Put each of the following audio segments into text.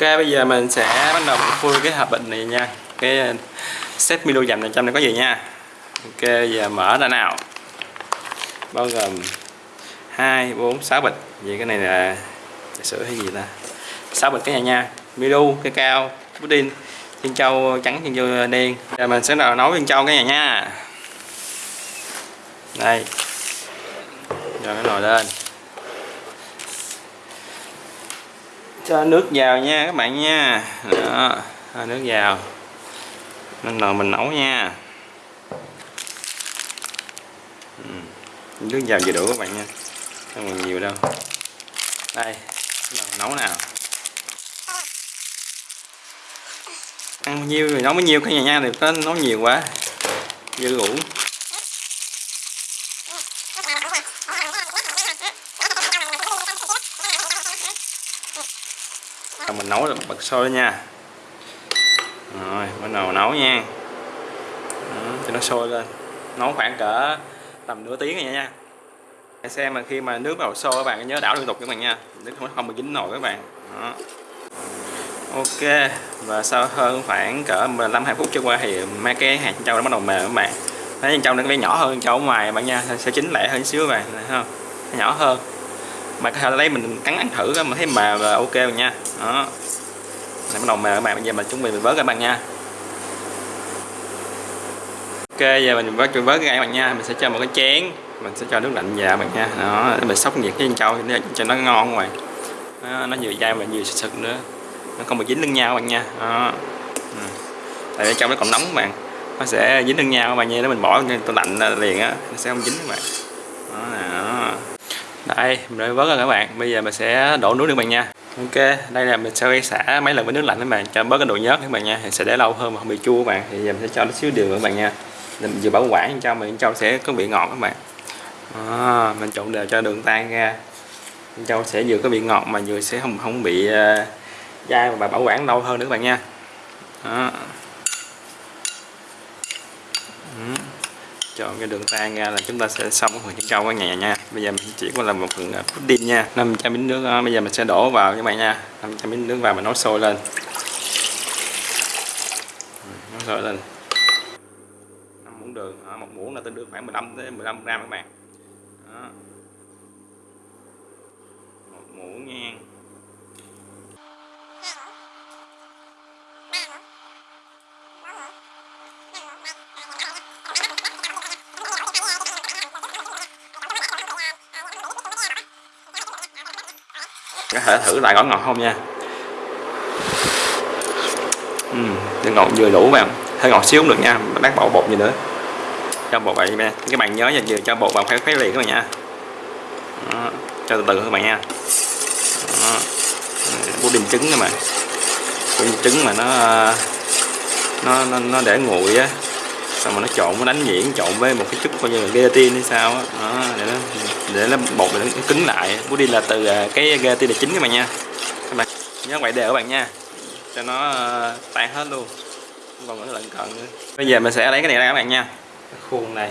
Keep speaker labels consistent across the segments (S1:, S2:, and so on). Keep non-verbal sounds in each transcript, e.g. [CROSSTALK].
S1: Ok bây giờ mình sẽ bắt đầu khui cái hộp bệnh này nha. Cái set Milo dầm này trong này có gì nha. Ok bây giờ mở ra nào. Bao gồm 2, 4, 6 bịch. Vậy cái này là trà sữa hay gì ta? 6 bịch cái này nha. Milo, cây cao, pudding chân châu trắng chân châu đen. Giờ mình sẽ đầu nấu chân châu cái này nha. Đây. Rồi cái nồi lên. Cho nước vào nha các bạn nha. Đó, cho nước vào. Nên nồi mình nấu nha. Ừ. nước vào vừa đủ các bạn nha. Không còn nhiều đâu. Đây nấu nào. Ăn bao nhiêu thì nấu bao nhiêu, cái nhà nha thì có nấu nhiều quá. Dư đủ. [LAUGHS] mình nấu là bật sôi nha. Rồi bắt đầu nấu nha. Đó, cho nó sôi lên. Nấu khoảng cỡ tầm nửa tiếng rồi nha. Xem mà khi mà nước bắt đầu sôi các bạn nhớ đảo liên tục các bạn nha. Nước không không bị dính nồi các bạn. Đó. ok và sau hơn khoảng cỡ 15 20 phút trôi qua thì mấy cái hạt châu nó bắt đầu mềm các bạn. Thấy trong nó bé nhỏ hơn châu ở ngoài các bạn nha sẽ chín lẻ hơn xíu các bạn này không? Nhỏ hơn mà có thể lấy mình cắn ăn thử mà thấy mà là ok rồi nha. Đó. Này bắt đầu mềm các bạn bây giờ mình chuẩn bị mình vớt các bạn nha. Ok giờ mình vớt vớt các bạn nha. Mình sẽ cho một cái chén. Mình sẽ cho nước lạnh vào bạn nha. Đó để mình sóc nhiệt cái chân trâu cho nó ngon ngoài. Nó, nó vừa dai mà vừa sực sực nữa. Nó không bị dính lưng nhau các bạn nha. Đó. Ừ. tại vì trong nó còn nóng các bạn. Nó sẽ dính lưng nhau các bạn nha. Nếu mình bỏ tôi lạnh liền á nó sẽ không dính các bạn đây mình đã vớt rồi các bạn. Bây giờ mình sẽ đổ nước các bạn nha. Ok đây là mình sẽ xả mấy lần với nước lạnh các bạn cho bớt cái độ nhớt các bạn nha. Thì sẽ để lâu hơn mà không bị chua các bạn. Thì giờ mình sẽ cho nó xíu đường các bạn nha. Mình vừa bảo quản cho mình cho sẽ có vị ngọt các bạn. À, mình trộn đều cho đường tan ra. Châu sẽ vừa có vị ngọt mà vừa sẽ không không bị uh, dai và bảo quản lâu hơn nữa các bạn nha. Đó. Chọn cái đường tan ra là chúng ta sẽ xong cái phần chân trâu ở nhà nha. Bây giờ mình chỉ có làm một phần à, pudding nha. 500 miếng nước đó. bây giờ mình sẽ đổ vào các bạn nha. 500 miếng nước vào mình nấu sôi lên. Nấu sôi lên. 5 muỗng đường à, một muỗng là tương đương khoảng 15 tới 15 gram các bạn. Đó. Có thể thử lại có ngọt không nha uhm, ngọt vừa đủ bạn hơi ngọt xíu cũng được nha bác bỏ bột gì nữa cho bột vậy nha các bạn nhớ nha vừa cho bột vào khuấy khuấy liền các bạn nha Đó. cho từ từ các bạn nha Đó. pudding trứng các bạn pudding trứng mà nó nó nó, nó để nguội á xong mà nó trộn nó đánh nhuyễn trộn với một cái chút coi như là gelatin hay sao á đó. để nó để nó bột nó cứng lại. Pudding là từ à, cái tia là chính các bạn nha. Các bạn nhớ quậy đều các bạn nha. Cho nó ờ, tan hết luôn. Không còn nữa lận cận nữa. Bây giờ mình sẽ lấy cái này ra các bạn nha. Cái khuôn này.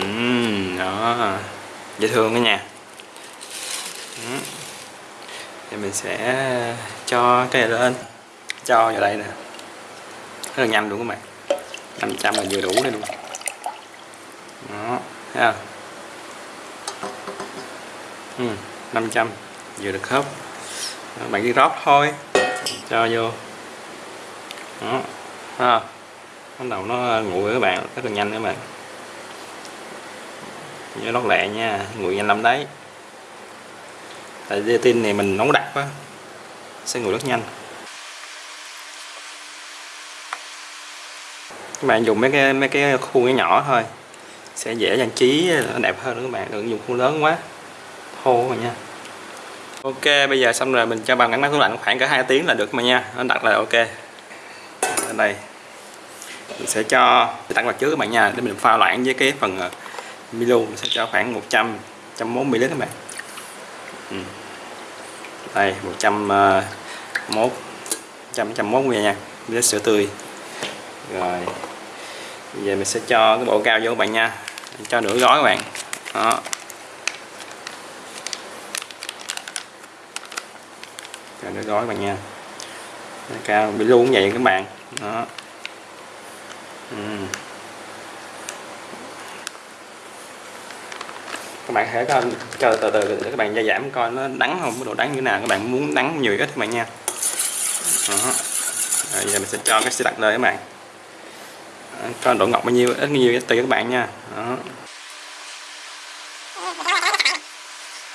S1: Uhm, đó. Dễ thương cái nha. Uhm. thì mình sẽ cho cái này lên. Cho vào đây nè. Rất là nhanh luôn các bạn. 500 là vừa đủ đây luôn. Đó thấy không? Ừ, 500 vừa được khớp đó, bạn đi rót thôi. Cho vô. Đó bắt đầu nó nguội các bạn rất là nhanh các bạn. Nhớ lót lẹ nha nguội nhanh lắm đấy. Tại tin này mình nóng đặc quá sẽ nguội rất nhanh. Các bạn dùng mấy cái mấy cái khuôn cái nhỏ thôi sẽ dễ trang trí nó đẹp hơn nữa các bạn đừng dùng khuôn lớn quá thô mà nha. Ok, bây giờ xong rồi mình cho bằng ngắn máy tủ lạnh khoảng cả 2 tiếng là được mà nha. Nó đặt là ok. Ở đây. Mình sẽ cho tặng vào trước các bạn nha. Để mình pha loãng với cái phần ờ, Milo. Mình sẽ cho khoảng 100 140 ml các bạn. Ừ. đây 101 100 101 nha. Ml sữa tươi. Rồi. Bây giờ mình sẽ cho cái bộ cao vô các bạn nha. Cho nửa gói các bạn. Đó. Rồi nó gói bạn nha. Cao bị luôn vậy các bạn. Đó. Ừ. các bạn hãy coi chờ từ từ để các bạn gia giảm coi nó đắng không, cái độ đắng như thế nào, các bạn muốn đắng nhiều ít các bạn nha. Đó. Rồi, giờ mình sẽ cho cái sẽ đặt lên các bạn. Coi độ ngọt bao nhiêu, ít bao nhiêu tùy các bạn nha. Đó.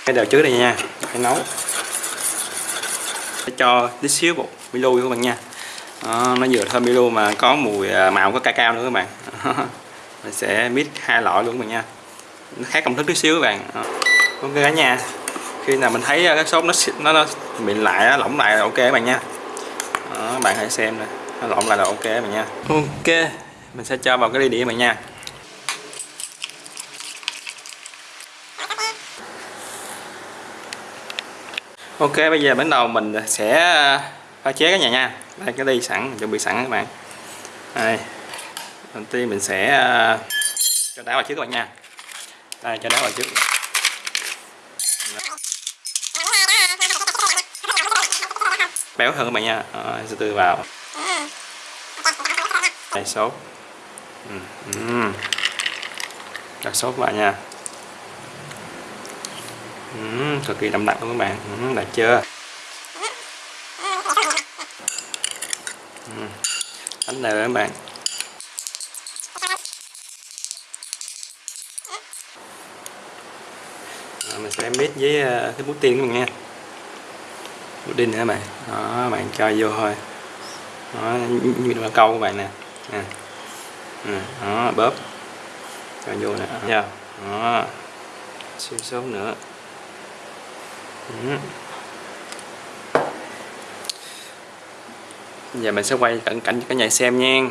S1: cái đầu trước đây nha, phải nấu sẽ cho tí xíu bột Milo các bạn nha. Đó, nó vừa thơm Milo mà có mùi à, màu có cacao nữa các bạn. [LAUGHS] Mình sẽ mix hai loại luôn các bạn nha. Nó khác công thức tí xíu các bạn. Đó. ok cả nhà khi nào mình thấy à, cái sốt nó nó, nó mịn lại lỏng lại là ok các bạn nha. Đó, các bạn hãy xem nè nó lỏng lại là ok các bạn nha. Ok mình sẽ cho vào cái ly đĩa các bạn nha. Ok bây giờ bắt đầu mình sẽ ờ, pha chế cái nhà nha. Đây cái đi sẵn chuẩn bị sẵn các bạn. Đây. Đầu tiên mình sẽ ờ, cho đá vào trước các bạn nha. Đây cho đá vào trước. Béo hơn các bạn nha. À, từ từ vào. Đây sốt ừ. Ừ. đặt sốt vào nha ừ, cực kỳ đậm đặc luôn các bạn. Ừ, đạt chưa? Ừ. đánh đều các bạn. Rồi, mình sẽ mix với ờ, cái bút tiên các bạn nha. Bút đinh nữa các bạn. Đó bạn cho vô thôi. Đó như là câu của bạn nè. Nè. Ừ, đó bóp. Cho vô nè. Đó, đó. xíu sốt nữa giờ mình sẽ quay cận cảnh cho cả nhà xem nha.